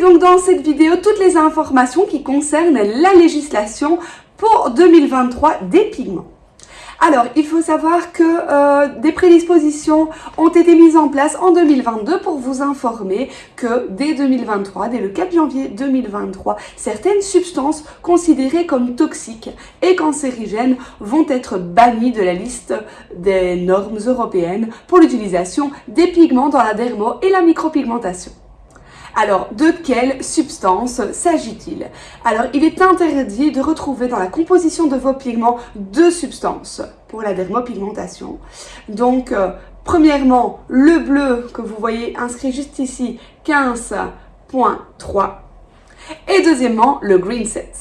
donc dans cette vidéo toutes les informations qui concernent la législation pour 2023 des pigments. Alors, il faut savoir que euh, des prédispositions ont été mises en place en 2022 pour vous informer que dès 2023, dès le 4 janvier 2023, certaines substances considérées comme toxiques et cancérigènes vont être bannies de la liste des normes européennes pour l'utilisation des pigments dans la dermo et la micropigmentation. Alors, de quelle substance s'agit-il? Alors, il est interdit de retrouver dans la composition de vos pigments deux substances pour la dermopigmentation. Donc, euh, premièrement, le bleu que vous voyez inscrit juste ici, 15.3. Et deuxièmement, le green set.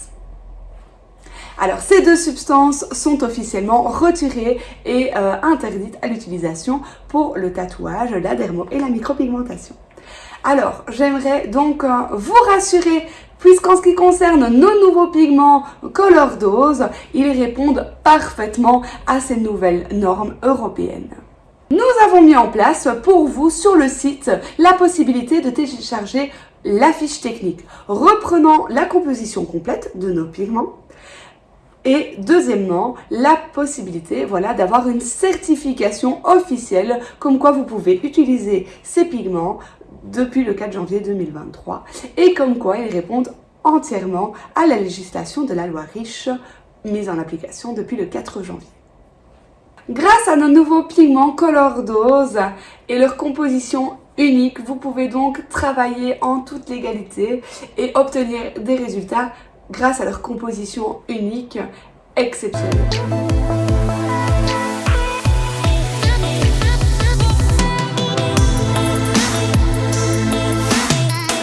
Alors, ces deux substances sont officiellement retirées et euh, interdites à l'utilisation pour le tatouage, la dermo et la micropigmentation. Alors, j'aimerais donc euh, vous rassurer puisqu'en ce qui concerne nos nouveaux pigments Color Dose, ils répondent parfaitement à ces nouvelles normes européennes. Nous avons mis en place pour vous sur le site la possibilité de télécharger la fiche technique reprenant la composition complète de nos pigments et deuxièmement, la possibilité voilà, d'avoir une certification officielle comme quoi vous pouvez utiliser ces pigments depuis le 4 janvier 2023 et comme quoi ils répondent entièrement à la législation de la loi riche mise en application depuis le 4 janvier. Grâce à nos nouveaux pigments Color Dose et leur composition unique, vous pouvez donc travailler en toute légalité et obtenir des résultats grâce à leur composition unique exceptionnelle.